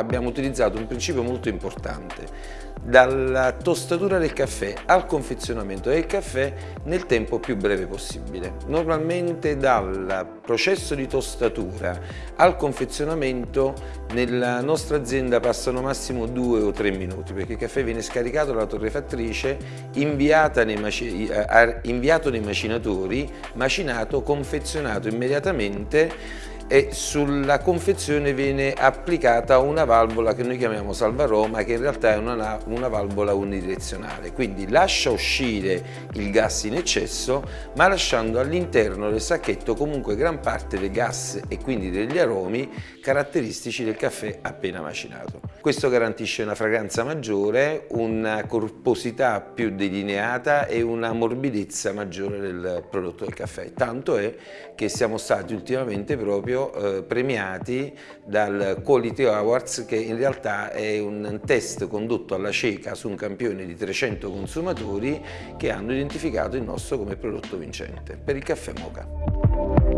abbiamo utilizzato un principio molto importante dalla tostatura del caffè al confezionamento del caffè nel tempo più breve possibile. Normalmente dal processo di tostatura al confezionamento nella nostra azienda passano massimo due o tre minuti perché il caffè viene scaricato dalla torrefattrice, nei eh, inviato nei macinatori, macinato, confezionato immediatamente e sulla confezione viene applicata una valvola che noi chiamiamo salvaroma che in realtà è una, una, valvola unidirezionale quindi lascia uscire il gas in eccesso ma lasciando all'interno del sacchetto comunque gran parte del gas e quindi degli aromi caratteristici del caffè appena macinato. Questo garantisce una fragranza maggiore, una corposità più delineata e una morbidezza maggiore del prodotto del caffè tanto è che siamo stati ultimamente proprio eh, premiati dal Quality Awards che in realtà è un test condotto alla cieca su un campione di 300 consumatori che hanno identificato il nostro come prodotto vincente per il caffè Moca.